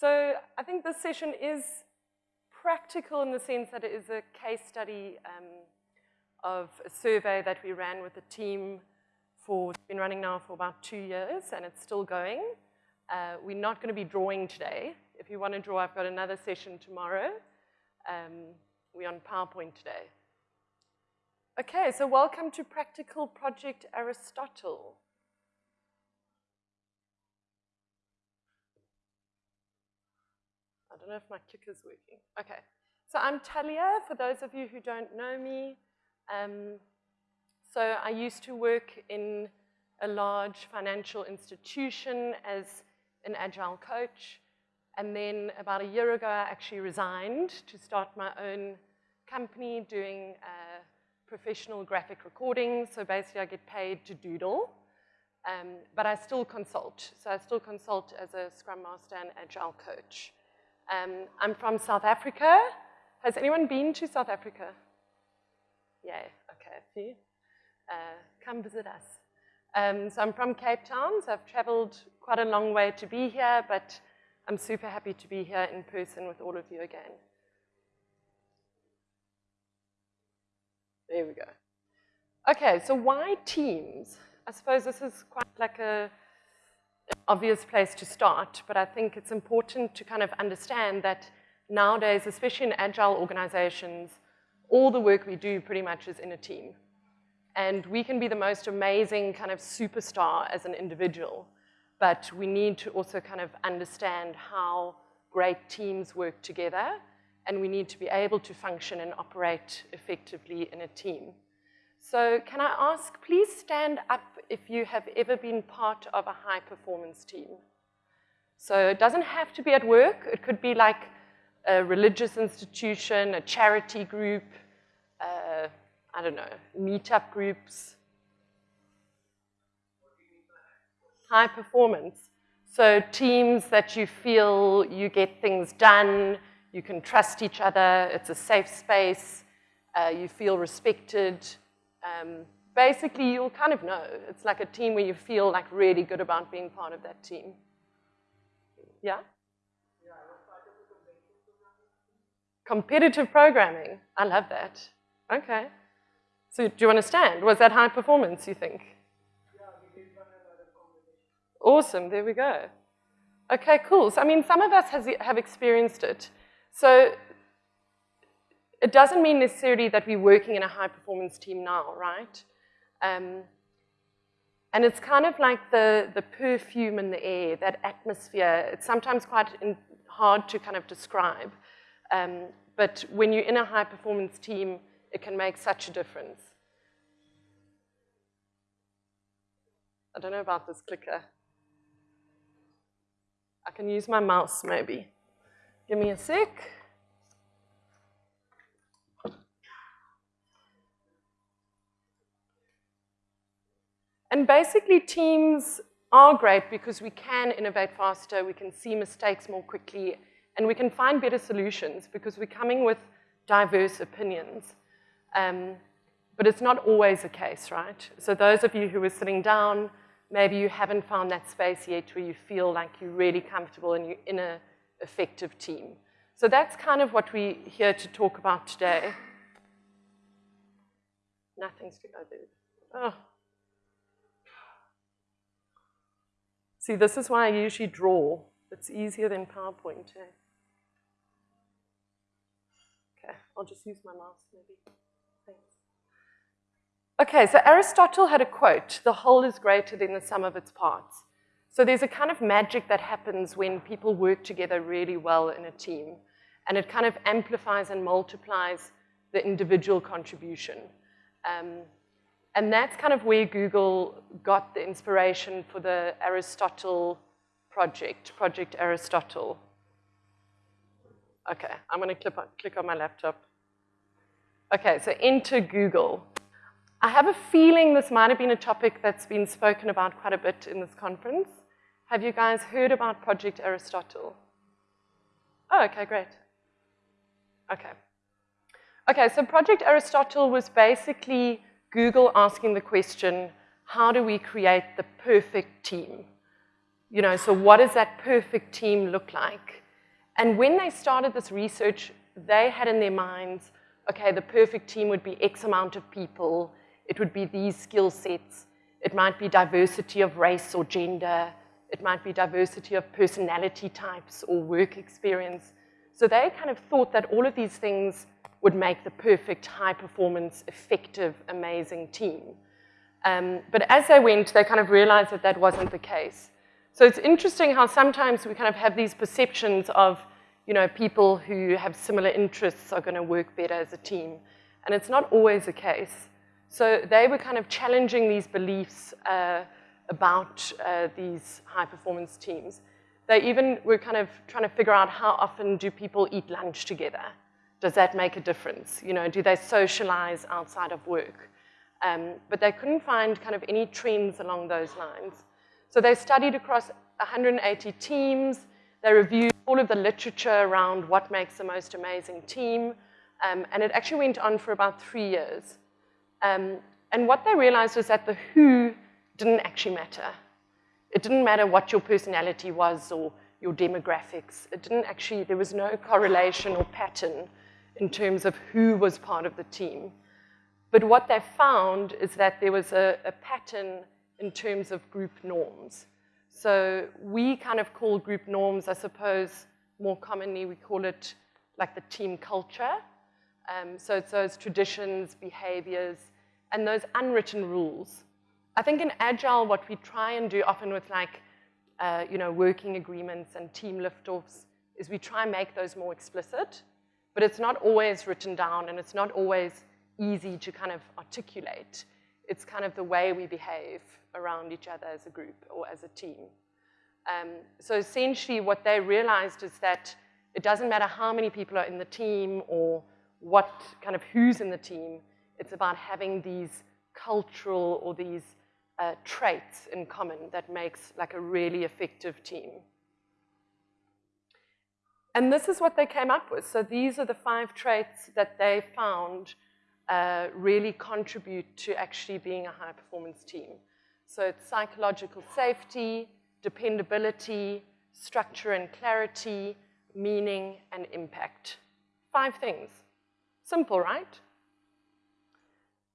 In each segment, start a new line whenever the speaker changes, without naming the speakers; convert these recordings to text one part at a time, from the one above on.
So I think this session is practical in the sense that it is a case study um, of a survey that we ran with a team for, it's been running now for about two years and it's still going. Uh, we're not gonna be drawing today. If you wanna draw, I've got another session tomorrow. Um, we're on PowerPoint today. Okay, so welcome to Practical Project Aristotle. Don't know if my clicker's working. Okay, so I'm Talia, for those of you who don't know me. Um, so I used to work in a large financial institution as an agile coach. And then about a year ago, I actually resigned to start my own company doing uh, professional graphic recording. So basically, I get paid to doodle. Um, but I still consult. So I still consult as a Scrum Master and Agile coach. Um, I'm from South Africa. Has anyone been to South Africa? Yeah, okay, a few. Uh, come visit us. Um, so I'm from Cape Town, so I've traveled quite a long way to be here, but I'm super happy to be here in person with all of you again. There we go. Okay, so why teams? I suppose this is quite like a obvious place to start, but I think it's important to kind of understand that nowadays, especially in agile organizations, all the work we do pretty much is in a team. And we can be the most amazing kind of superstar as an individual, but we need to also kind of understand how great teams work together and we need to be able to function and operate effectively in a team. So can I ask, please stand up if you have ever been part of a high performance team. So it doesn't have to be at work. It could be like a religious institution, a charity group, uh, I don't know, meetup groups. High performance. So teams that you feel you get things done, you can trust each other, it's a safe space, uh, you feel respected. Um, basically, you'll kind of know. It's like a team where you feel like really good about being part of that team. Yeah? Competitive programming. I love that. Okay. So do you understand? Was that high performance, you think? Yeah, awesome, there we go. Okay, cool. So, I mean, some of us has, have experienced it. So it doesn't mean necessarily that we're working in a high performance team now, right? Um, and it's kind of like the, the perfume in the air, that atmosphere. It's sometimes quite in, hard to kind of describe. Um, but when you're in a high performance team, it can make such a difference. I don't know about this clicker. I can use my mouse maybe. Give me a sec. And basically teams are great because we can innovate faster, we can see mistakes more quickly, and we can find better solutions because we're coming with diverse opinions. Um, but it's not always the case, right? So those of you who are sitting down, maybe you haven't found that space yet where you feel like you're really comfortable and you're in a effective team. So that's kind of what we're here to talk about today. Nothing's to go there. Oh. See, this is why I usually draw. It's easier than PowerPoint. Eh? Okay, I'll just use my mouse maybe. Thanks. Okay, so Aristotle had a quote, the whole is greater than the sum of its parts. So there's a kind of magic that happens when people work together really well in a team. And it kind of amplifies and multiplies the individual contribution. Um, and that's kind of where Google got the inspiration for the Aristotle project, Project Aristotle. Okay, I'm gonna click on, click on my laptop. Okay, so into Google. I have a feeling this might have been a topic that's been spoken about quite a bit in this conference. Have you guys heard about Project Aristotle? Oh, okay, great. Okay. Okay, so Project Aristotle was basically Google asking the question, how do we create the perfect team? You know, so what does that perfect team look like? And when they started this research, they had in their minds, okay, the perfect team would be X amount of people, it would be these skill sets, it might be diversity of race or gender, it might be diversity of personality types or work experience. So they kind of thought that all of these things would make the perfect high performance, effective, amazing team. Um, but as they went, they kind of realized that that wasn't the case. So it's interesting how sometimes we kind of have these perceptions of, you know, people who have similar interests are gonna work better as a team. And it's not always the case. So they were kind of challenging these beliefs uh, about uh, these high performance teams. They even were kind of trying to figure out how often do people eat lunch together? Does that make a difference? You know, do they socialize outside of work? Um, but they couldn't find kind of any trends along those lines. So they studied across 180 teams. They reviewed all of the literature around what makes the most amazing team. Um, and it actually went on for about three years. Um, and what they realized was that the who didn't actually matter. It didn't matter what your personality was or your demographics. It didn't actually, there was no correlation or pattern in terms of who was part of the team. But what they found is that there was a, a pattern in terms of group norms. So we kind of call group norms, I suppose, more commonly we call it like the team culture. Um, so it's those traditions, behaviors, and those unwritten rules. I think in Agile, what we try and do often with like, uh, you know, working agreements and team liftoffs is we try and make those more explicit, but it's not always written down and it's not always easy to kind of articulate. It's kind of the way we behave around each other as a group or as a team. Um, so essentially what they realized is that it doesn't matter how many people are in the team or what kind of who's in the team, it's about having these cultural or these uh, traits in common that makes like a really effective team. And this is what they came up with. So these are the five traits that they found uh, really contribute to actually being a high performance team. So it's psychological safety, dependability, structure and clarity, meaning, and impact. Five things. Simple, right?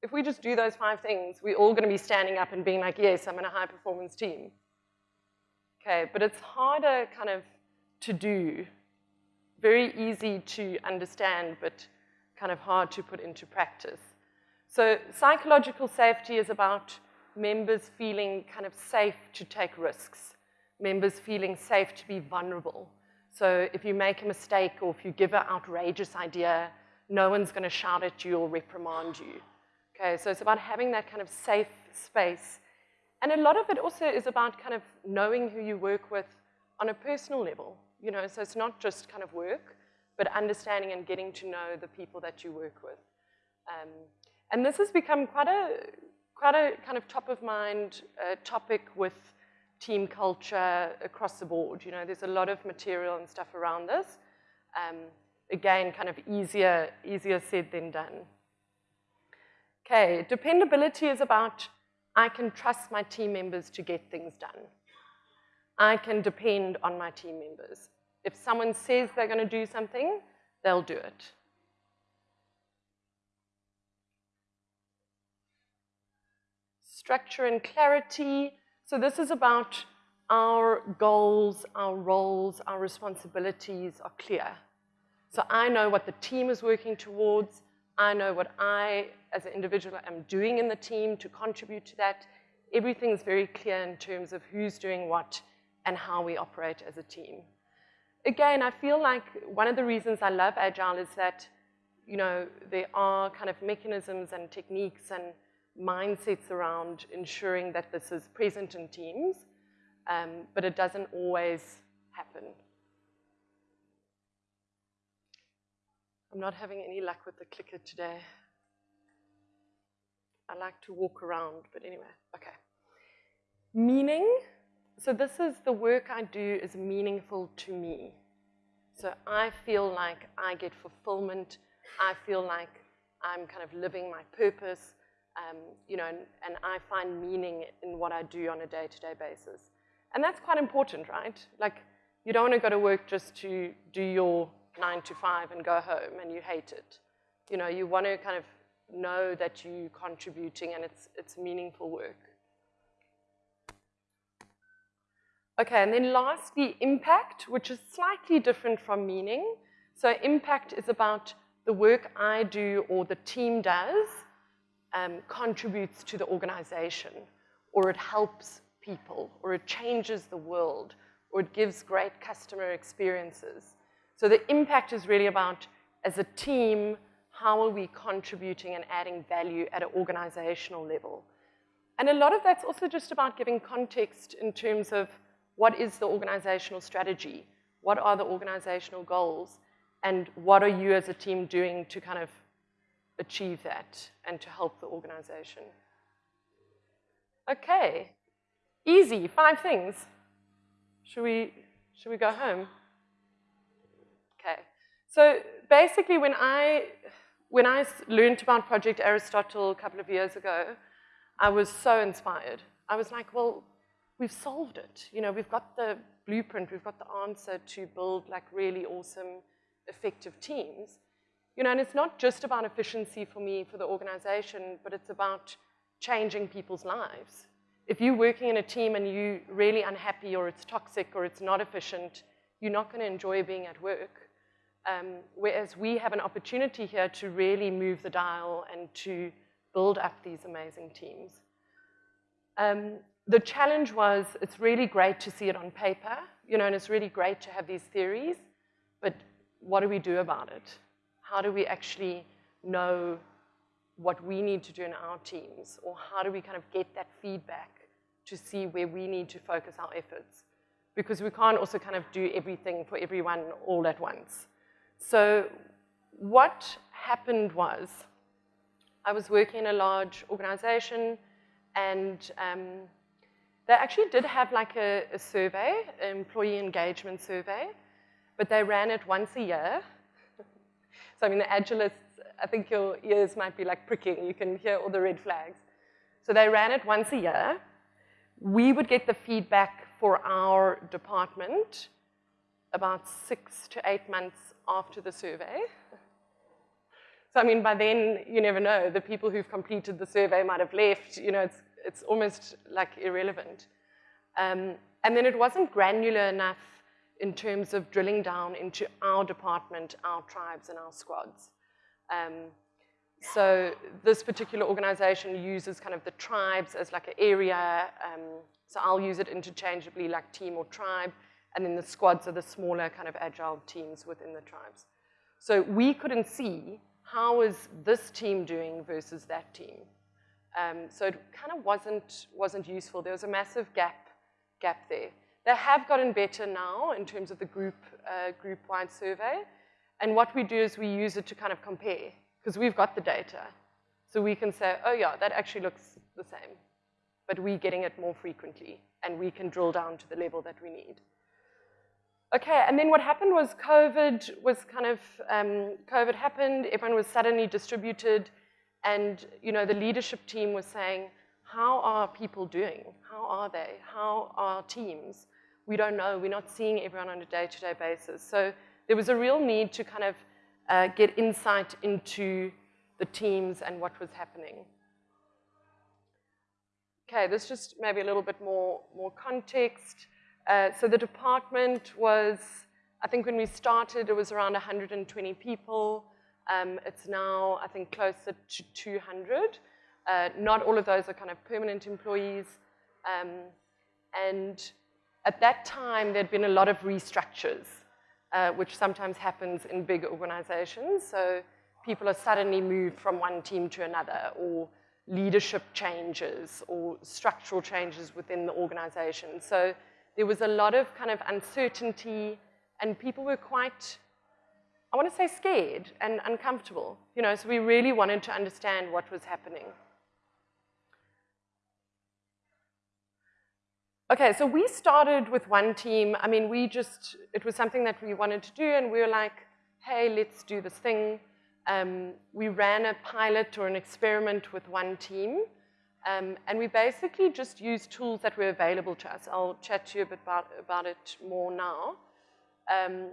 If we just do those five things, we're all going to be standing up and being like, yes, I'm in a high performance team. Okay, but it's harder kind of to do, very easy to understand, but kind of hard to put into practice. So psychological safety is about members feeling kind of safe to take risks, members feeling safe to be vulnerable. So if you make a mistake or if you give an outrageous idea, no one's going to shout at you or reprimand you. Okay, so it's about having that kind of safe space. And a lot of it also is about kind of knowing who you work with on a personal level. You know, so it's not just kind of work, but understanding and getting to know the people that you work with. Um, and this has become quite a, quite a kind of top of mind uh, topic with team culture across the board. You know, there's a lot of material and stuff around this. Um, again, kind of easier, easier said than done. Okay, dependability is about I can trust my team members to get things done. I can depend on my team members. If someone says they're going to do something, they'll do it. Structure and clarity. So this is about our goals, our roles, our responsibilities are clear. So I know what the team is working towards. I know what I, as an individual, am doing in the team to contribute to that. Everything's very clear in terms of who's doing what and how we operate as a team again, I feel like one of the reasons I love Agile is that, you know, there are kind of mechanisms and techniques and mindsets around ensuring that this is present in teams, um, but it doesn't always happen. I'm not having any luck with the clicker today. I like to walk around, but anyway, okay. Meaning so this is the work I do is meaningful to me. So I feel like I get fulfillment. I feel like I'm kind of living my purpose, um, you know, and, and, I find meaning in what I do on a day-to-day -day basis. And that's quite important, right? Like, You don't want to go to work just to do your nine to five and go home and you hate it. You know, you want to kind of know that you're contributing and it's, it's meaningful work. Okay, and then lastly, impact, which is slightly different from meaning. So impact is about the work I do or the team does um, contributes to the organization, or it helps people, or it changes the world, or it gives great customer experiences. So the impact is really about, as a team, how are we contributing and adding value at an organizational level? And a lot of that's also just about giving context in terms of what is the organizational strategy? What are the organizational goals? And what are you as a team doing to kind of achieve that and to help the organization? Okay, easy, five things. Should we, should we go home? Okay, so basically when I, when I learned about Project Aristotle a couple of years ago, I was so inspired. I was like, well, we've solved it. You know, we've got the blueprint, we've got the answer to build like really awesome, effective teams. You know, and it's not just about efficiency for me, for the organization, but it's about changing people's lives. If you're working in a team and you're really unhappy or it's toxic or it's not efficient, you're not going to enjoy being at work. Um, whereas we have an opportunity here to really move the dial and to build up these amazing teams. Um, the challenge was it's really great to see it on paper, you know, and it's really great to have these theories, but what do we do about it? How do we actually know what we need to do in our teams, or how do we kind of get that feedback to see where we need to focus our efforts? Because we can't also kind of do everything for everyone all at once. So what happened was, I was working in a large organization, and um, they actually did have like a, a survey, employee engagement survey, but they ran it once a year. so I mean, the Agilists, I think your ears might be like pricking. You can hear all the red flags. So they ran it once a year. We would get the feedback for our department about six to eight months after the survey. So I mean, by then, you never know. The people who've completed the survey might have left. You know, it's it's almost like irrelevant. Um, and then it wasn't granular enough in terms of drilling down into our department, our tribes, and our squads. Um, so this particular organization uses kind of the tribes as like an area. Um, so I'll use it interchangeably like team or tribe. And then the squads are the smaller kind of agile teams within the tribes. So we couldn't see how is this team doing versus that team. Um, so it kind of wasn't, wasn't useful. There was a massive gap, gap there. They have gotten better now in terms of the group, uh, group-wide survey. And what we do is we use it to kind of compare, because we've got the data. So we can say, oh yeah, that actually looks the same. But we're getting it more frequently, and we can drill down to the level that we need. Okay, and then what happened was COVID was kind of, um, COVID happened, everyone was suddenly distributed, and you know, the leadership team was saying, how are people doing? How are they? How are teams? We don't know. We're not seeing everyone on a day-to-day -day basis. So there was a real need to kind of uh, get insight into the teams and what was happening. Okay, this just maybe a little bit more, more context. Uh, so the department was, I think when we started, it was around 120 people. Um, it's now, I think, closer to 200. Uh, not all of those are kind of permanent employees. Um, and at that time, there'd been a lot of restructures, uh, which sometimes happens in big organizations. So people are suddenly moved from one team to another, or leadership changes, or structural changes within the organization. So there was a lot of kind of uncertainty, and people were quite I want to say scared and uncomfortable. You know, so we really wanted to understand what was happening. Okay, so we started with one team. I mean, we just, it was something that we wanted to do, and we were like, hey, let's do this thing. Um, we ran a pilot or an experiment with one team, um, and we basically just used tools that were available to us. I'll chat to you a bit about, about it more now. Um,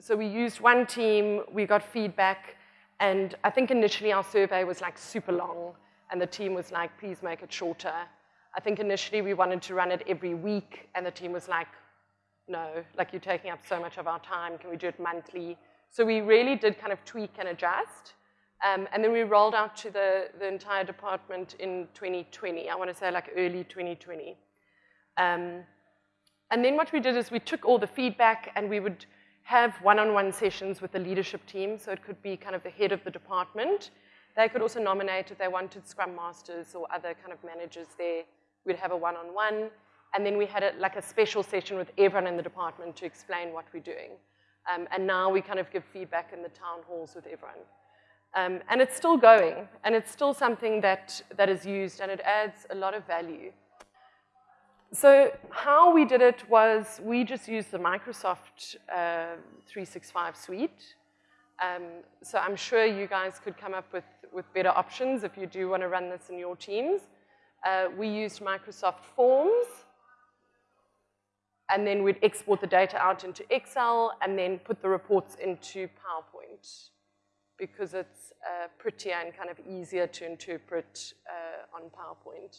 so we used one team, we got feedback, and I think initially our survey was like super long, and the team was like, please make it shorter. I think initially we wanted to run it every week, and the team was like, no, like you're taking up so much of our time, can we do it monthly? So we really did kind of tweak and adjust. Um, and then we rolled out to the, the entire department in 2020. I want to say like early 2020. Um, and then what we did is we took all the feedback and we would have one-on-one -on -one sessions with the leadership team. So it could be kind of the head of the department. They could also nominate if they wanted Scrum Masters or other kind of managers there. We'd have a one-on-one. -on -one. And then we had a, like a special session with everyone in the department to explain what we're doing. Um, and now we kind of give feedback in the town halls with everyone. Um, and it's still going, and it's still something that, that is used, and it adds a lot of value. So how we did it was we just used the Microsoft uh, 365 suite. Um, so I'm sure you guys could come up with, with better options if you do want to run this in your teams. Uh, we used Microsoft Forms, and then we'd export the data out into Excel and then put the reports into PowerPoint because it's uh, prettier and kind of easier to interpret uh, on PowerPoint.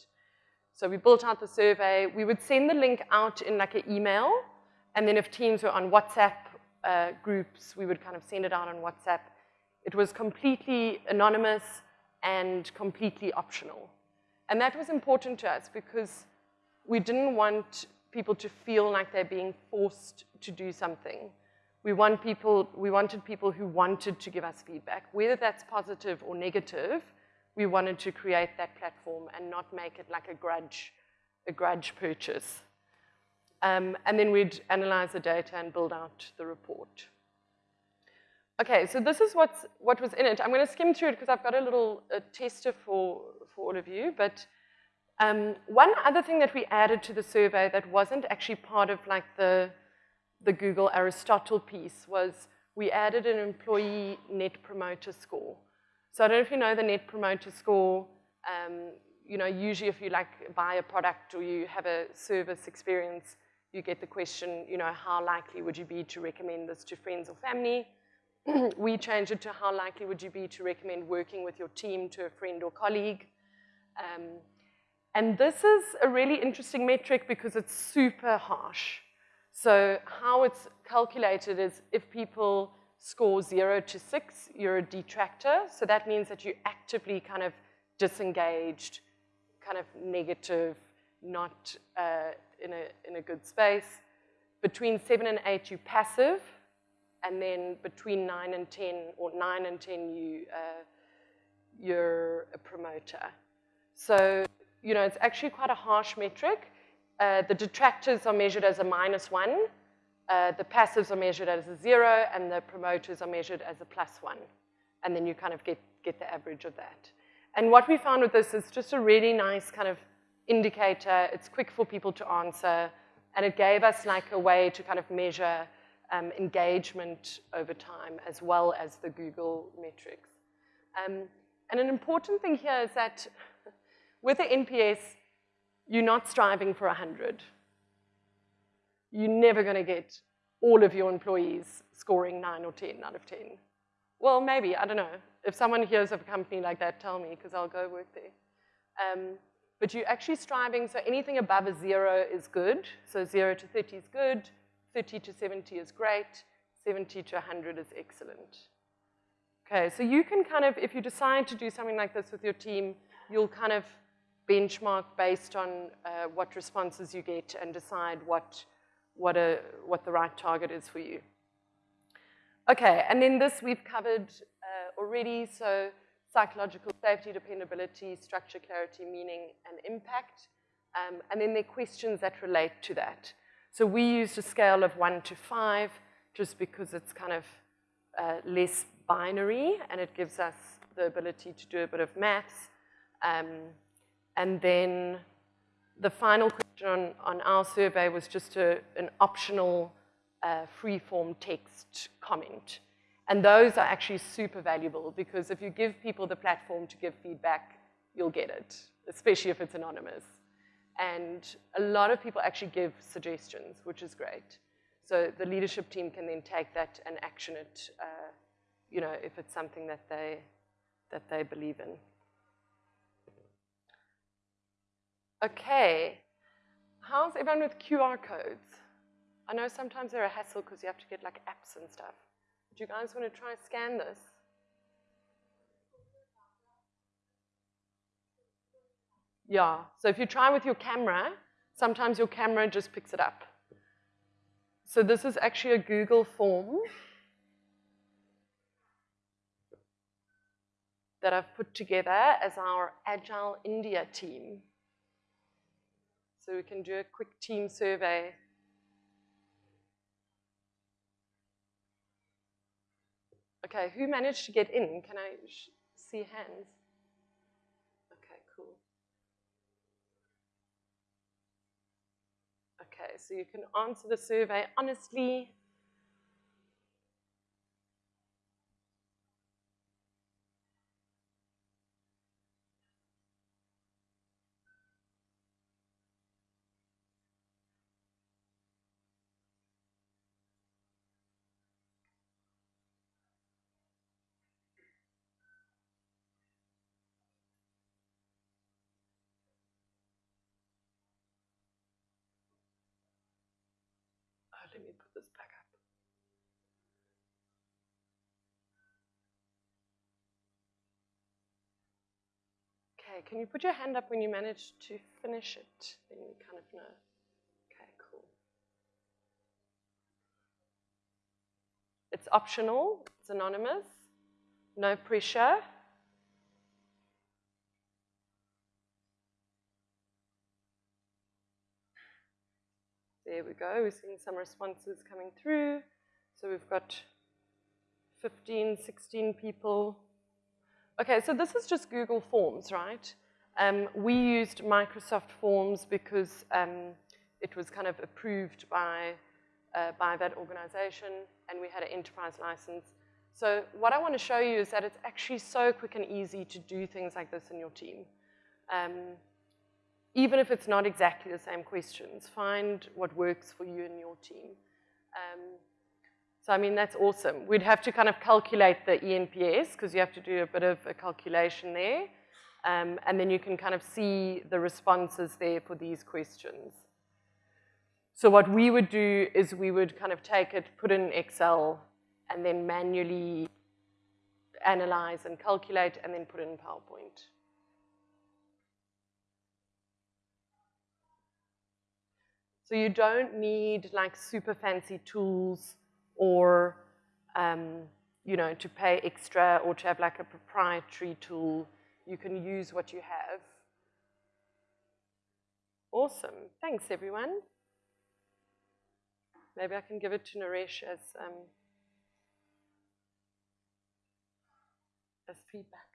So we built out the survey. We would send the link out in like an email, and then if teams were on WhatsApp uh, groups, we would kind of send it out on WhatsApp. It was completely anonymous and completely optional. And that was important to us because we didn't want people to feel like they're being forced to do something. We, want people, we wanted people who wanted to give us feedback, whether that's positive or negative, we wanted to create that platform and not make it like a grudge, a grudge purchase. Um, and then we'd analyze the data and build out the report. Okay, so this is what's, what was in it. I'm going to skim through it because I've got a little a tester for, for all of you. But um, one other thing that we added to the survey that wasn't actually part of like the, the Google Aristotle piece was we added an employee net promoter score. So I don't know if you know the Net Promoter Score. Um, you know, usually if you like buy a product or you have a service experience, you get the question, you know, how likely would you be to recommend this to friends or family? we changed it to how likely would you be to recommend working with your team to a friend or colleague? Um, and this is a really interesting metric because it's super harsh. So how it's calculated is if people score zero to six, you're a detractor. So that means that you're actively kind of disengaged, kind of negative, not uh, in, a, in a good space. Between seven and eight, you're passive. And then between nine and 10, or nine and 10, you, uh, you're a promoter. So, you know, it's actually quite a harsh metric. Uh, the detractors are measured as a minus one, uh, the passives are measured as a zero and the promoters are measured as a plus one. And then you kind of get, get the average of that. And what we found with this is just a really nice kind of indicator. It's quick for people to answer. And it gave us like a way to kind of measure um, engagement over time as well as the Google metrics. Um, and an important thing here is that with the NPS, you're not striving for 100 you're never going to get all of your employees scoring 9 or 10 out of 10. Well, maybe, I don't know. If someone hears of a company like that, tell me, because I'll go work there. Um, but you're actually striving, so anything above a zero is good. So zero to 30 is good, 30 to 70 is great, 70 to 100 is excellent. Okay, so you can kind of, if you decide to do something like this with your team, you'll kind of benchmark based on uh, what responses you get and decide what what, a, what the right target is for you. Okay, and then this we've covered uh, already, so psychological safety, dependability, structure, clarity, meaning, and impact. Um, and then there are questions that relate to that. So we used a scale of one to five, just because it's kind of uh, less binary, and it gives us the ability to do a bit of maths. Um, and then the final question on, on our survey was just a, an optional uh, free-form text comment. And those are actually super valuable because if you give people the platform to give feedback, you'll get it, especially if it's anonymous. And a lot of people actually give suggestions, which is great. So the leadership team can then take that and action it, uh, you know, if it's something that they, that they believe in. Okay, how's everyone with QR codes? I know sometimes they're a hassle because you have to get like apps and stuff. Do you guys want to try scan this? Yeah, so if you try with your camera, sometimes your camera just picks it up. So this is actually a Google form that I've put together as our Agile India team. So we can do a quick team survey. Okay, who managed to get in? Can I see hands? Okay, cool. Okay, so you can answer the survey honestly. let me put this back up. Okay, can you put your hand up when you manage to finish it? Then you kind of know. Okay, cool. It's optional, it's anonymous, no pressure. There we go, we're seeing some responses coming through. So we've got 15, 16 people. Okay, so this is just Google Forms, right? Um, we used Microsoft Forms because um, it was kind of approved by, uh, by that organization and we had an enterprise license. So what I want to show you is that it's actually so quick and easy to do things like this in your team. Um, even if it's not exactly the same questions, find what works for you and your team. So, I mean, that's awesome. We'd have to kind of calculate the ENPS because you have to do a bit of a calculation there. Um, and then you can kind of see the responses there for these questions. So what we would do is we would kind of take it, put it in Excel, and then manually analyze and calculate, and then put it in PowerPoint. So you don't need like super fancy tools or, um, you know, to pay extra or to have like a proprietary tool. You can use what you have. Awesome. Thanks, everyone. Maybe I can give it to Naresh as, um, as feedback.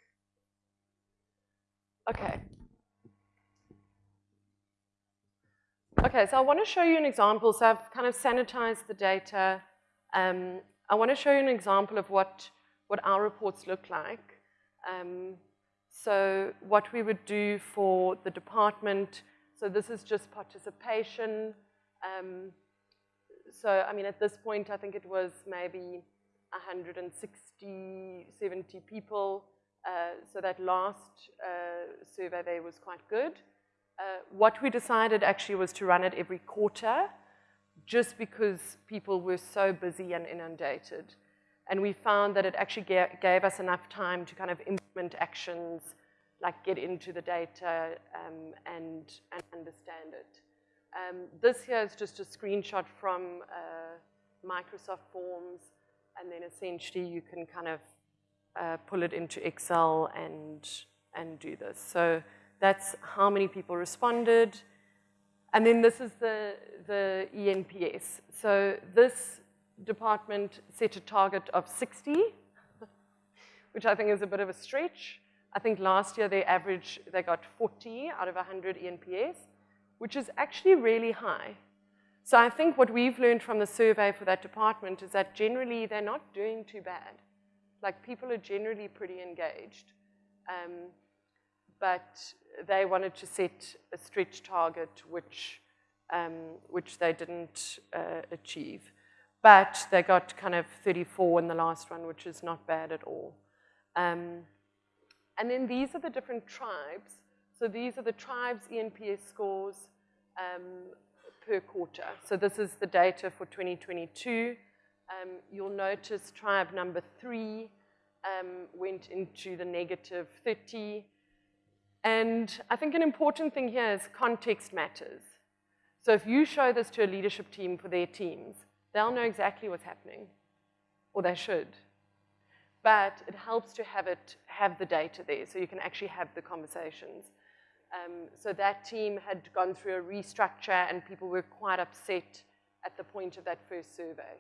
Okay. Okay, so I want to show you an example. So I've kind of sanitized the data. Um, I want to show you an example of what, what our reports look like. Um, so what we would do for the department, so this is just participation. Um, so, I mean, at this point, I think it was maybe 160, 70 people. Uh, so that last uh, survey there was quite good. Uh, what we decided actually was to run it every quarter just because people were so busy and inundated. And we found that it actually gave us enough time to kind of implement actions, like get into the data um, and, and understand it. Um, this here is just a screenshot from uh, Microsoft Forms, and then essentially you can kind of uh, pull it into Excel and, and do this. So that's how many people responded. And then this is the, the ENPS. So this department set a target of 60, which I think is a bit of a stretch. I think last year they average, they got 40 out of 100 ENPS, which is actually really high. So I think what we've learned from the survey for that department is that generally they're not doing too bad. Like people are generally pretty engaged. Um, but they wanted to set a stretch target which, um, which they didn't uh, achieve. but they got kind of 34 in the last one, which is not bad at all. Um, and then these are the different tribes. So these are the tribes ENPS scores um, per quarter. So this is the data for 2022. Um, you'll notice tribe number three um, went into the negative 30. And I think an important thing here is context matters. So if you show this to a leadership team for their teams, they'll know exactly what's happening, or they should. But it helps to have it, have the data there, so you can actually have the conversations. Um, so that team had gone through a restructure, and people were quite upset at the point of that first survey.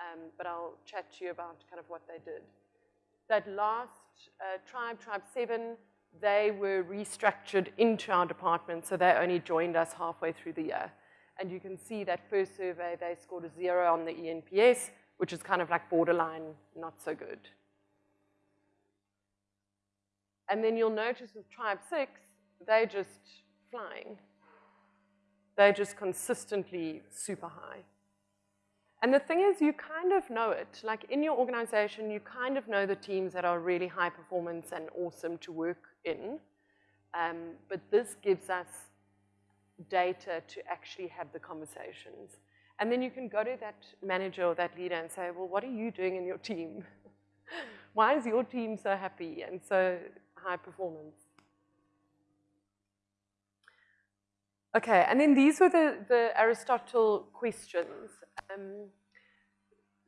Um, but I'll chat to you about kind of what they did. That last uh, tribe, Tribe 7, they were restructured into our department, so they only joined us halfway through the year. And you can see that first survey, they scored a zero on the ENPS, which is kind of like borderline, not so good. And then you'll notice with Tribe 6, they're just flying. They're just consistently super high. And the thing is, you kind of know it. Like in your organization, you kind of know the teams that are really high performance and awesome to work in. Um, but this gives us data to actually have the conversations. And then you can go to that manager or that leader and say, well, what are you doing in your team? Why is your team so happy and so high performance? Okay, and then these were the, the Aristotle questions. Um,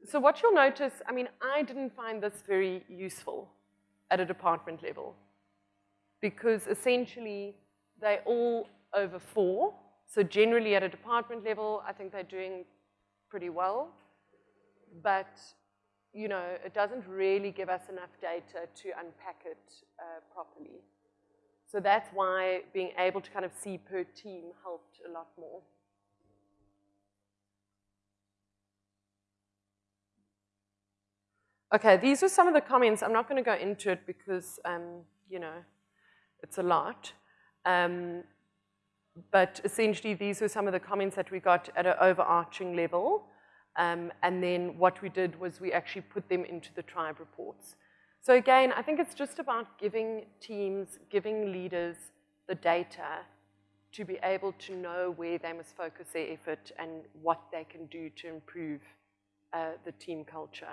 so what you'll notice, I mean, I didn't find this very useful at a department level because essentially they all over four. So generally at a department level, I think they're doing pretty well. But, you know, it doesn't really give us enough data to unpack it uh, properly. So that's why being able to kind of see per team helped a lot more. Okay, these are some of the comments. I'm not going to go into it because, um, you know, it's a lot. Um, but essentially, these were some of the comments that we got at an overarching level. Um, and then what we did was we actually put them into the tribe reports. So again, I think it's just about giving teams, giving leaders the data to be able to know where they must focus their effort and what they can do to improve uh, the team culture.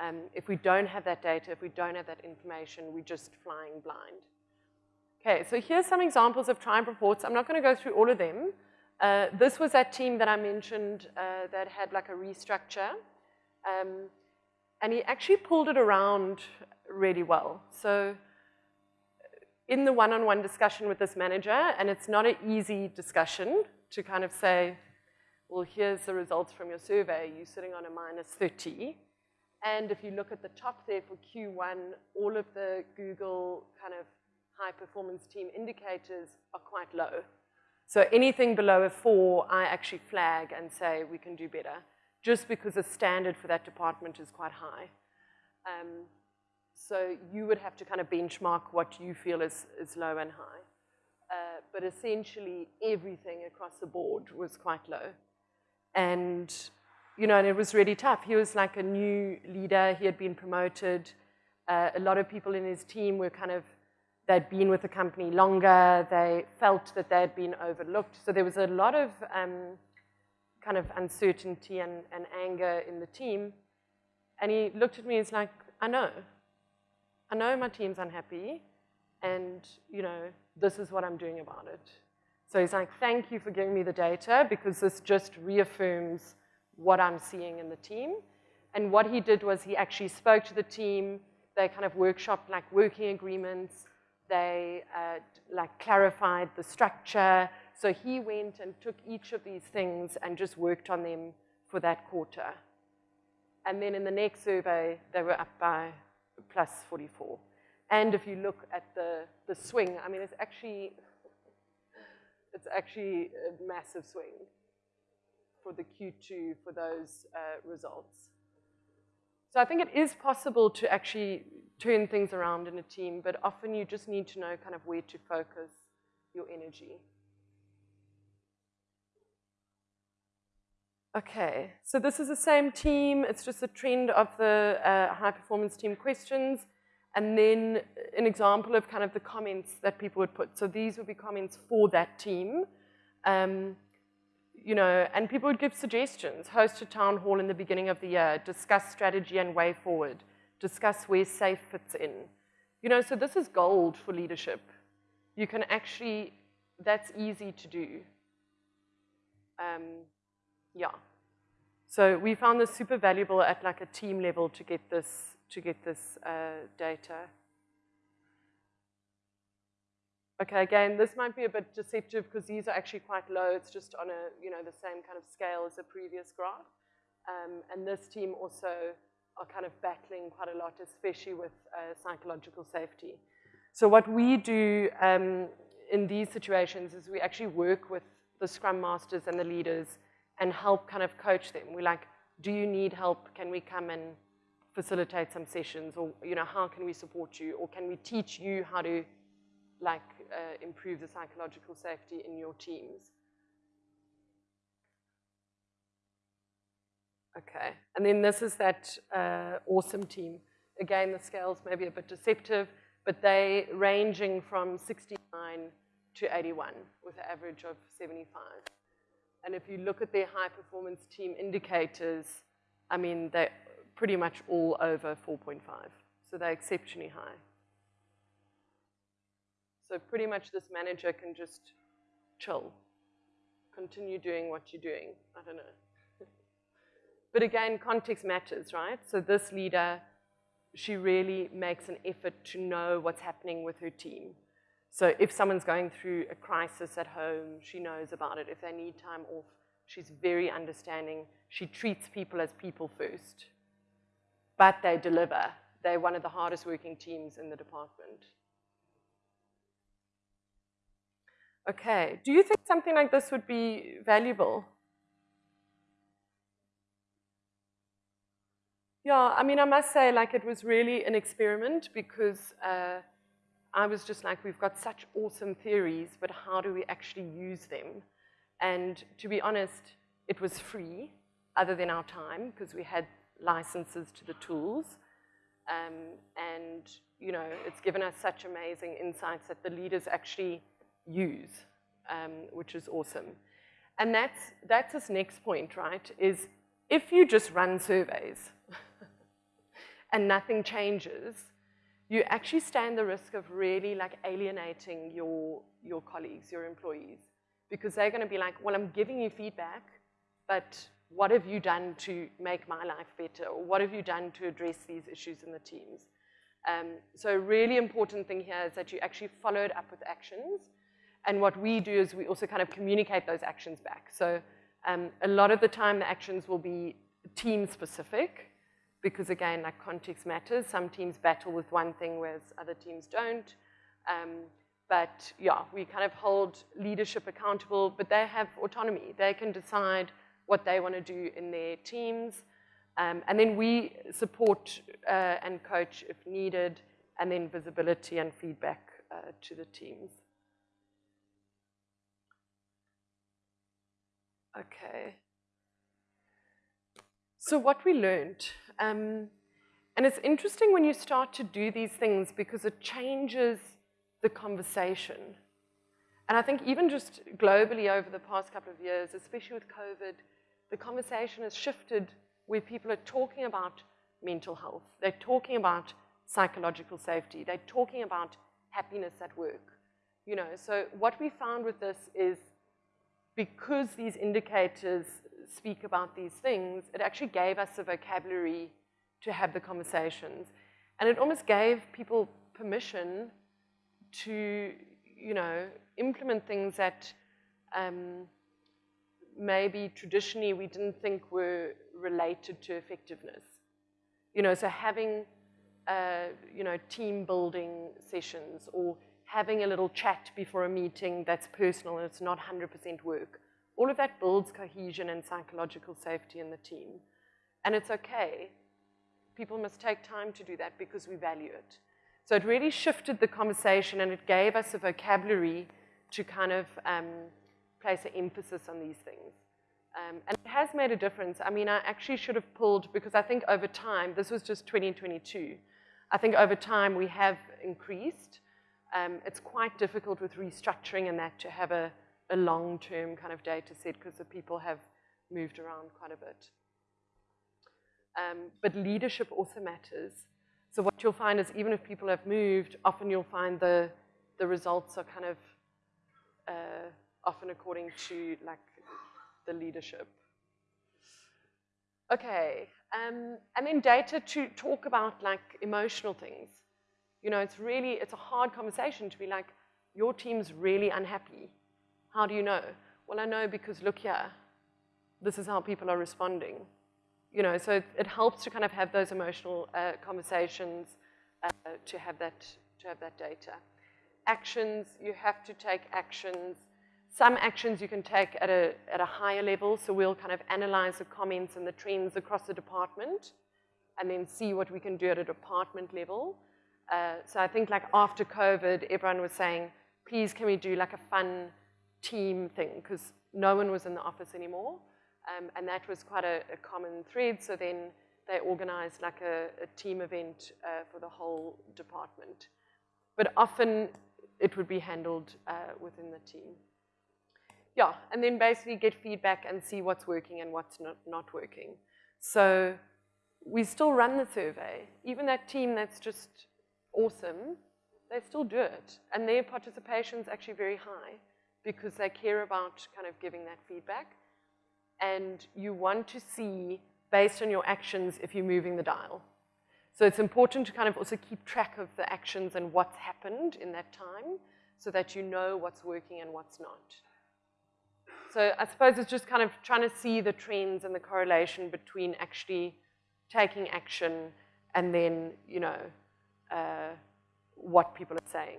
Um, if we don't have that data, if we don't have that information, we're just flying blind. Okay, so here's some examples of tribe reports. I'm not going to go through all of them. Uh, this was that team that I mentioned uh, that had like a restructure. Um, and he actually pulled it around really well. So in the one-on-one -on -one discussion with this manager, and it's not an easy discussion to kind of say, well, here's the results from your survey, you're sitting on a minus 30. And if you look at the top there for Q1, all of the Google kind of high performance team indicators are quite low. So anything below a four, I actually flag and say we can do better, just because the standard for that department is quite high. Um, so you would have to kind of benchmark what you feel is, is low and high. Uh, but essentially everything across the board was quite low. And, you know, and it was really tough. He was like a new leader. He had been promoted. Uh, a lot of people in his team were kind of, they'd been with the company longer. They felt that they had been overlooked. So there was a lot of um, kind of uncertainty and, and anger in the team. And he looked at me and was like, I know. I know my team's unhappy, and you know, this is what I'm doing about it. So he's like, thank you for giving me the data because this just reaffirms what I'm seeing in the team. And what he did was he actually spoke to the team. They kind of workshopped like working agreements. They uh, like clarified the structure. So he went and took each of these things and just worked on them for that quarter. And then in the next survey, they were up by plus 44. And if you look at the, the swing, I mean, it's actually, it's actually a massive swing for the Q2 for those uh, results. So I think it is possible to actually turn things around in a team, but often you just need to know kind of where to focus your energy. Okay, so this is the same team. It's just a trend of the uh, high performance team questions. And then an example of kind of the comments that people would put. So these would be comments for that team. Um, you know, and people would give suggestions. Host a town hall in the beginning of the year. Discuss strategy and way forward. Discuss where SAFE fits in. You know, so this is gold for leadership. You can actually, that's easy to do. Um, yeah. So we found this super valuable at like a team level to get this, to get this uh, data. Okay, again, this might be a bit deceptive because these are actually quite low. It's just on a, you know, the same kind of scale as the previous graph. Um, and this team also are kind of battling quite a lot, especially with uh, psychological safety. So what we do um, in these situations is we actually work with the scrum masters and the leaders and help kind of coach them. We're like, do you need help? Can we come and facilitate some sessions? Or, you know, how can we support you? Or can we teach you how to, like, uh, improve the psychological safety in your teams? Okay, and then this is that uh, awesome team. Again, the scales may be a bit deceptive, but they ranging from 69 to 81 with an average of 75. And if you look at their high performance team indicators, I mean, they're pretty much all over 4.5. So they're exceptionally high. So pretty much this manager can just chill, continue doing what you're doing. I don't know. But again, context matters, right? So this leader, she really makes an effort to know what's happening with her team. So if someone's going through a crisis at home, she knows about it. If they need time off, she's very understanding. She treats people as people first. But they deliver. They're one of the hardest working teams in the department. Okay, do you think something like this would be valuable? Yeah, I mean, I must say, like, it was really an experiment because uh, I was just like, we've got such awesome theories, but how do we actually use them? And to be honest, it was free, other than our time, because we had licenses to the tools. Um, and, you know, it's given us such amazing insights that the leaders actually use, um, which is awesome. And that's, that's this next point, right, is if you just run surveys, and nothing changes, you actually stand the risk of really like alienating your, your colleagues, your employees, because they're gonna be like, well, I'm giving you feedback, but what have you done to make my life better? Or what have you done to address these issues in the teams? Um, so a really important thing here is that you actually followed up with actions. And what we do is we also kind of communicate those actions back. So um, a lot of the time the actions will be team specific because again, like context matters. Some teams battle with one thing, whereas other teams don't. Um, but yeah, we kind of hold leadership accountable, but they have autonomy. They can decide what they want to do in their teams. Um, and then we support uh, and coach if needed, and then visibility and feedback uh, to the teams. Okay. So what we learned um, and it's interesting when you start to do these things because it changes the conversation. And I think even just globally over the past couple of years, especially with COVID, the conversation has shifted where people are talking about mental health. They're talking about psychological safety. They're talking about happiness at work. You know, so what we found with this is because these indicators speak about these things, it actually gave us a vocabulary to have the conversations. And it almost gave people permission to, you know, implement things that um, maybe traditionally we didn't think were related to effectiveness. You know, so having, uh, you know, team building sessions or having a little chat before a meeting that's personal and it's not 100% work all of that builds cohesion and psychological safety in the team. And it's okay. People must take time to do that because we value it. So it really shifted the conversation and it gave us a vocabulary to kind of um, place an emphasis on these things. Um, and it has made a difference. I mean, I actually should have pulled, because I think over time, this was just 2022, I think over time we have increased. Um, it's quite difficult with restructuring and that to have a, a long-term kind of data set because the people have moved around quite a bit. Um, but leadership also matters. So what you'll find is even if people have moved, often you'll find the, the results are kind of uh, often according to like the leadership. Okay, um, and then data to talk about like emotional things. You know, it's really, it's a hard conversation to be like, your team's really unhappy. How do you know? Well, I know because look here, this is how people are responding. You know, so it, helps to kind of have those emotional uh, conversations uh, to have that to have that data. Actions, you have to take actions some actions you can take at a, at a higher level, so we'll kind of analyze the comments and the trends across the department and then see what we can do at a department level. Uh, so I think like after COVID, everyone was saying, please can we do like a fun team thing because no one was in the office anymore. Um, and that was quite a, a, common thread. So then they organized like a, a team event uh, for the whole department. But often it would be handled uh, within the team yeah, and then basically get feedback and see what's working and what's not, not working. So we still run the survey. Even that team that's just awesome, they still do it. And their participation is actually very high because they care about kind of giving that feedback. And you want to see, based on your actions, if you're moving the dial. So it's important to kind of also keep track of the actions and what's happened in that time so that you know what's working and what's not. So I suppose it's just kind of trying to see the trends and the correlation between actually taking action and then, you know, uh, what people are saying.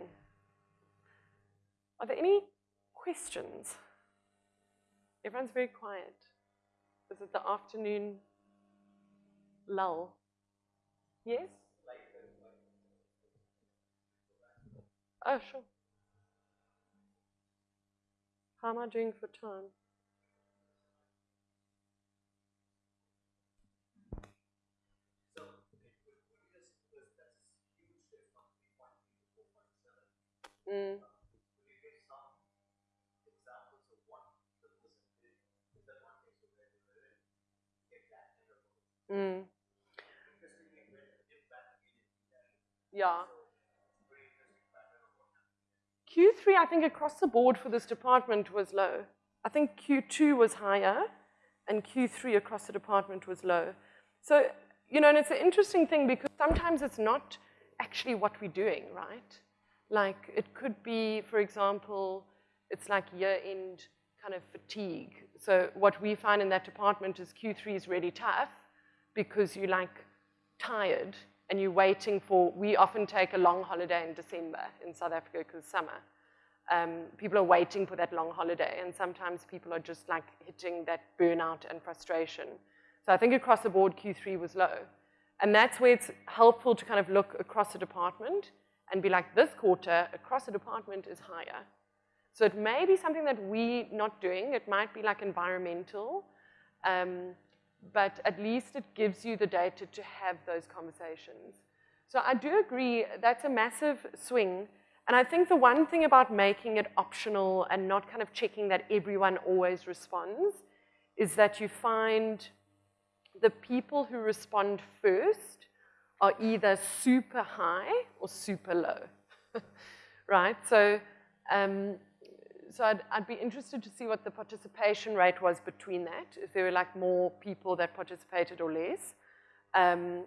Are there any questions? Everyone's very quiet. Is it the afternoon lull? Yes? Oh, sure. How am I doing for time? Mm. Mm. Yeah. Q3, I think across the board for this department was low. I think Q2 was higher and Q3 across the department was low. So, you know, and it's an interesting thing because sometimes it's not actually what we're doing, right? Like it could be, for example, it's like year-end kind of fatigue. So what we find in that department is Q3 is really tough because you're like tired and you're waiting for, we often take a long holiday in December in South Africa because summer. Um, people are waiting for that long holiday and sometimes people are just like hitting that burnout and frustration. So I think across the board Q3 was low. And that's where it's helpful to kind of look across the department and be like, this quarter across the department is higher. So it may be something that we not doing. It might be like environmental. Um, but at least it gives you the data to have those conversations. So I do agree that's a massive swing. And I think the one thing about making it optional and not kind of checking that everyone always responds is that you find the people who respond first are either super high or super low, right? So um, so I'd, I'd, be interested to see what the participation rate was between that, if there were like more people that participated or less. Um,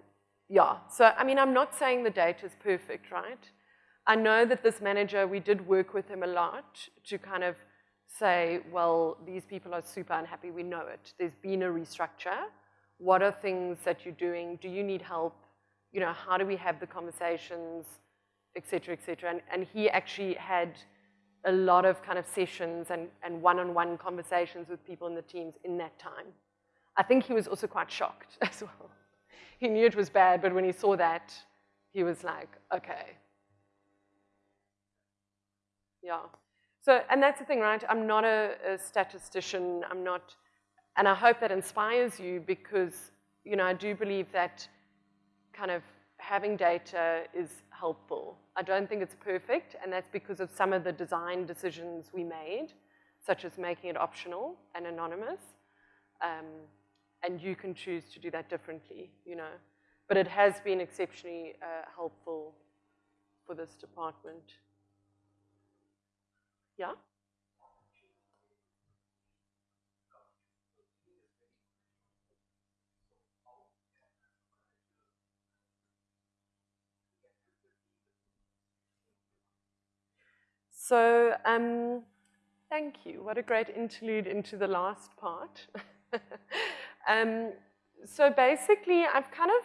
yeah, so I mean, I'm not saying the data is perfect, right? I know that this manager, we did work with him a lot to kind of say, well, these people are super unhappy, we know it. There's been a restructure. What are things that you're doing? Do you need help? You know, how do we have the conversations, et cetera, et cetera. And, and he actually had a lot of kind of sessions and, and one-on-one conversations with people in the teams in that time. I think he was also quite shocked as well. He knew it was bad, but when he saw that, he was like, okay. Yeah. So, and that's the thing, right? I'm not a, a statistician. I'm not, and I hope that inspires you because, you know, I do believe that kind of having data is helpful. I don't think it's perfect, and that's because of some of the design decisions we made, such as making it optional and anonymous. Um, and you can choose to do that differently, you know. But it has been exceptionally uh, helpful for this department. Yeah? So, um, thank you. What a great interlude into the last part. um, so basically, I've kind of,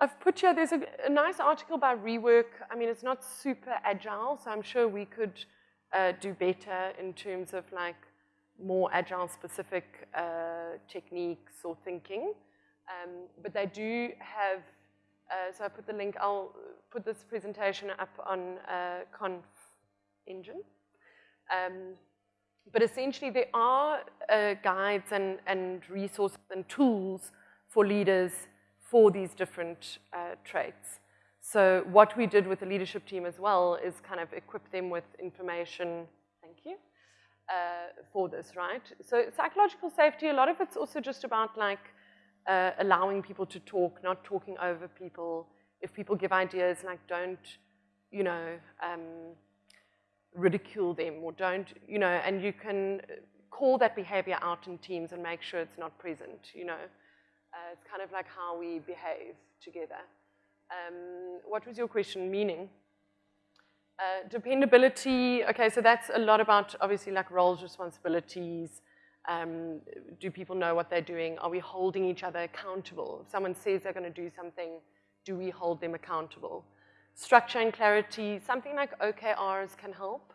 I've put here, there's a, a, nice article by Rework. I mean, it's not super agile, so I'm sure we could uh, do better in terms of like more agile specific uh, techniques or thinking. Um, but they do have, uh, so I put the link, I'll put this presentation up on uh, Conf engine. Um, but essentially, there are uh, guides and, and resources and tools for leaders for these different uh, traits. So what we did with the leadership team as well is kind of equip them with information, thank you, uh, for this, right? So psychological safety, a lot of it's also just about like uh, allowing people to talk, not talking over people. If people give ideas, like don't, you know, um, ridicule them or don't, you know, and you can call that behavior out in teams and make sure it's not present, you know. Uh, it's kind of like how we behave together. Um, what was your question, meaning? Uh, dependability, okay, so that's a lot about obviously like roles, responsibilities. Um, do people know what they're doing? Are we holding each other accountable? If someone says they're going to do something, do we hold them accountable? Structure and clarity, something like OKRs can help.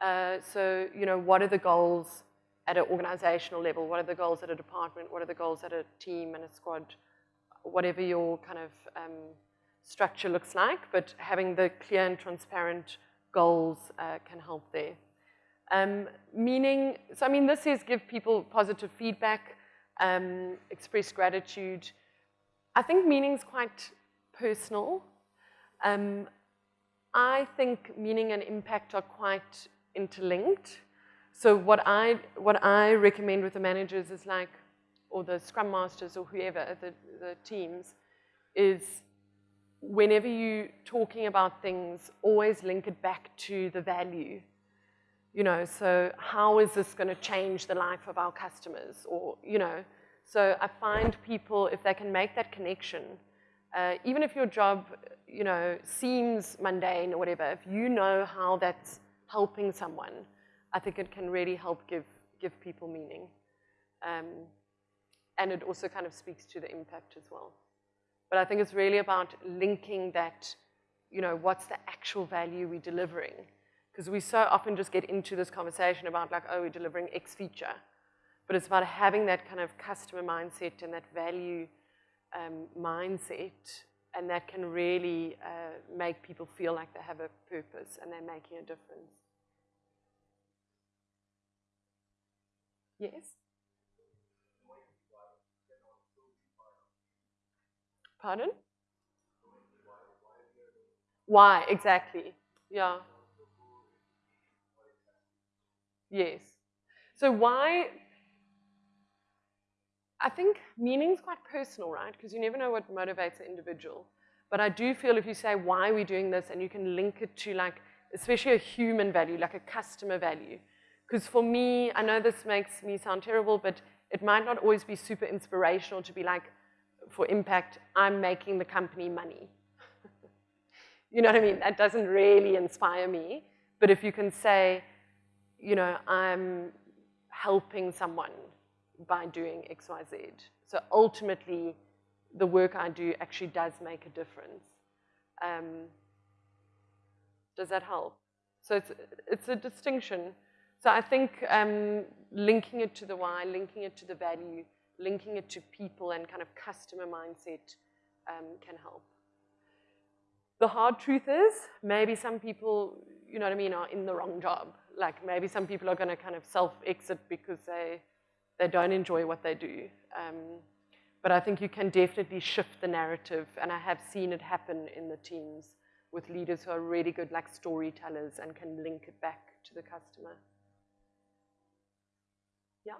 Uh, so, you know, what are the goals at an organizational level? What are the goals at a department? What are the goals at a team and a squad? Whatever your kind of um, structure looks like, but having the clear and transparent goals uh, can help there. Um, meaning, so I mean, this is give people positive feedback, um, express gratitude. I think meaning is quite personal. Um, I think meaning and impact are quite interlinked. So what I, what I recommend with the managers is like, or the scrum masters or whoever, the, the teams, is whenever you're talking about things, always link it back to the value. You know, so how is this going to change the life of our customers? Or, you know, so I find people, if they can make that connection, uh, even if your job, you know, seems mundane or whatever, if you know how that's helping someone, I think it can really help give, give people meaning. Um, and it also kind of speaks to the impact as well. But I think it's really about linking that, you know, what's the actual value we're delivering? Because we so often just get into this conversation about like, oh, we're delivering X feature. But it's about having that kind of customer mindset and that value um, mindset, and that can really uh, make people feel like they have a purpose and they're making a difference. Yes? Pardon? Why, exactly. Yeah. Yes. So why I think meaning is quite personal, right? Because you never know what motivates an individual. But I do feel if you say, why are we doing this? And you can link it to like, especially a human value, like a customer value. Because for me, I know this makes me sound terrible, but it might not always be super inspirational to be like, for impact, I'm making the company money. you know what I mean? That doesn't really inspire me. But if you can say, you know, I'm helping someone by doing X, Y, Z. So ultimately, the work I do actually does make a difference. Um, does that help? So it's, it's a distinction. So I think um, linking it to the why, linking it to the value, linking it to people and kind of customer mindset um, can help. The hard truth is, maybe some people, you know what I mean, are in the wrong job. Like maybe some people are going to kind of self-exit because they they don't enjoy what they do. Um, but I think you can definitely shift the narrative, and I have seen it happen in the teams with leaders who are really good like storytellers and can link it back to the customer. Yeah?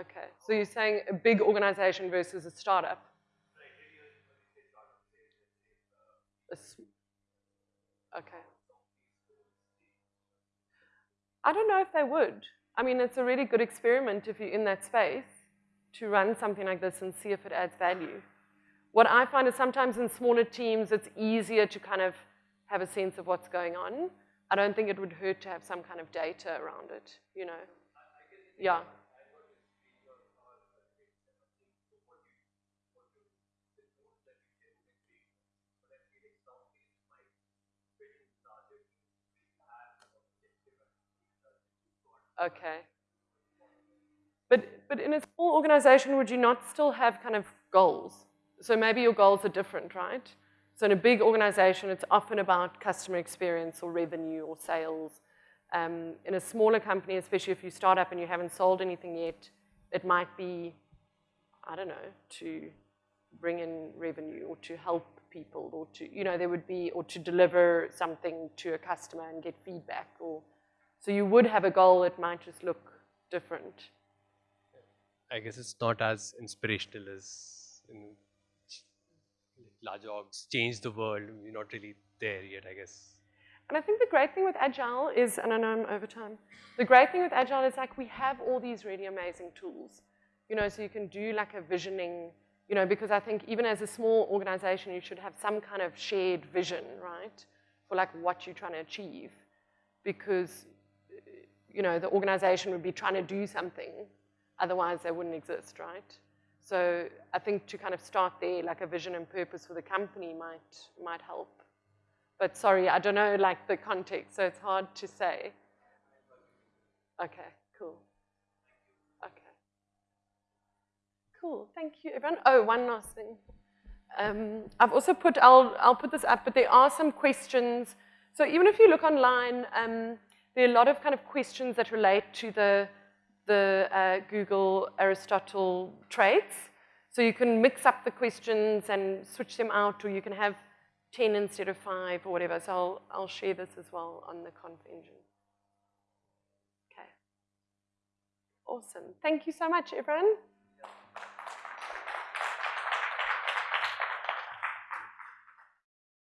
Okay, so you're saying a big organization versus a startup? okay. I don't know if they would. I mean, it's a really good experiment if you're in that space to run something like this and see if it adds value. What I find is sometimes in smaller teams, it's easier to kind of have a sense of what's going on. I don't think it would hurt to have some kind of data around it, you know. Yeah. Okay. But, but in a small organization, would you not still have kind of goals? So maybe your goals are different, right? So in a big organization, it's often about customer experience or revenue or sales. Um, in a smaller company, especially if you start up and you haven't sold anything yet, it might be, I don't know, to bring in revenue or to help people or to, you know, there would be, or to deliver something to a customer and get feedback or so you would have a goal, it might just look different.
I guess it's not as inspirational as in large orgs change the world. We're not really there yet, I guess.
And I think the great thing with Agile is, and I know I'm over time, the great thing with Agile is like we have all these really amazing tools. You know, so you can do like a visioning, you know, because I think even as a small organization, you should have some kind of shared vision, right? For like what you're trying to achieve. Because you know, the organization would be trying to do something, otherwise they wouldn't exist, right? So I think to kind of start there, like a vision and purpose for the company might, might help. But sorry, I don't know like the context, so it's hard to say. Okay, cool. Okay. Cool, thank you everyone. Oh, one last thing. Um, I've also put, I'll, I'll put this up, but there are some questions. So even if you look online, um, there are a lot of kind of questions that relate to the, the uh, Google Aristotle traits. So you can mix up the questions and switch them out, or you can have 10 instead of 5 or whatever. So I'll, I'll share this as well on the ConfEngine. Okay. Awesome. Thank you so much, everyone.